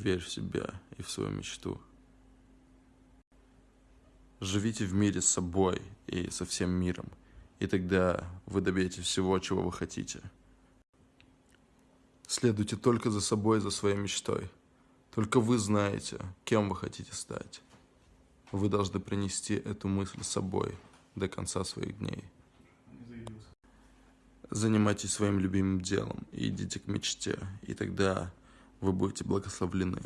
Верь в себя и в свою мечту. Живите в мире с собой и со всем миром, и тогда вы добьетесь всего, чего вы хотите. Следуйте только за собой и за своей мечтой. Только вы знаете, кем вы хотите стать. Вы должны принести эту мысль с собой до конца своих дней. Занимайтесь своим любимым делом и идите к мечте, и тогда вы будете благословлены.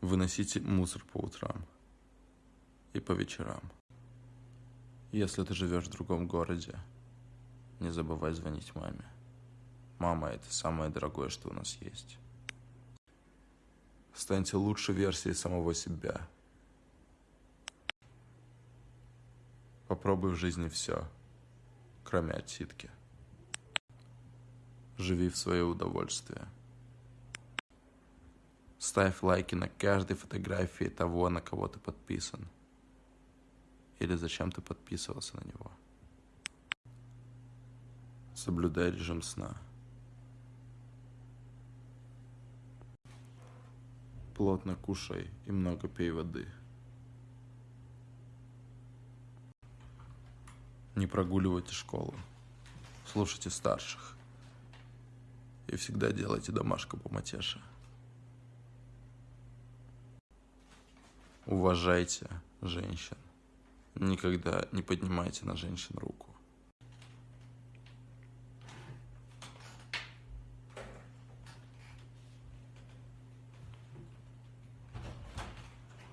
Выносите мусор по утрам и по вечерам. Если ты живешь в другом городе, не забывай звонить маме. Мама – это самое дорогое, что у нас есть. Станьте лучшей версией самого себя. Попробуй в жизни все – кроме отсидки. Живи в свое удовольствие. Ставь лайки на каждой фотографии того, на кого ты подписан. Или зачем ты подписывался на него. Соблюдай режим сна. Плотно кушай и много пей воды. Не прогуливайте школу. Слушайте старших. И всегда делайте домашку по матеше. Уважайте женщин. Никогда не поднимайте на женщин руку.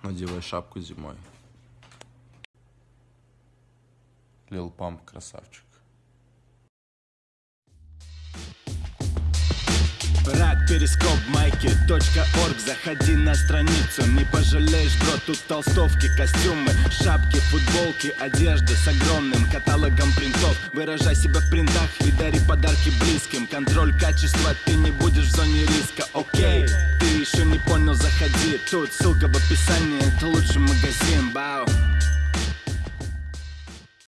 Надевай шапку зимой. Лил Памп красавчик. Рак, перископ, майки, точка орг. Заходи на страницу, не пожалеешь, бро Тут толстовки, костюмы, шапки, футболки Одежда с огромным каталогом принтов. Выражай себя в принтах и дари подарки близким. Контроль качества, ты не будешь в зоне риска, окей Ты еще не понял, заходи. Тут ссылка в описании, это лучше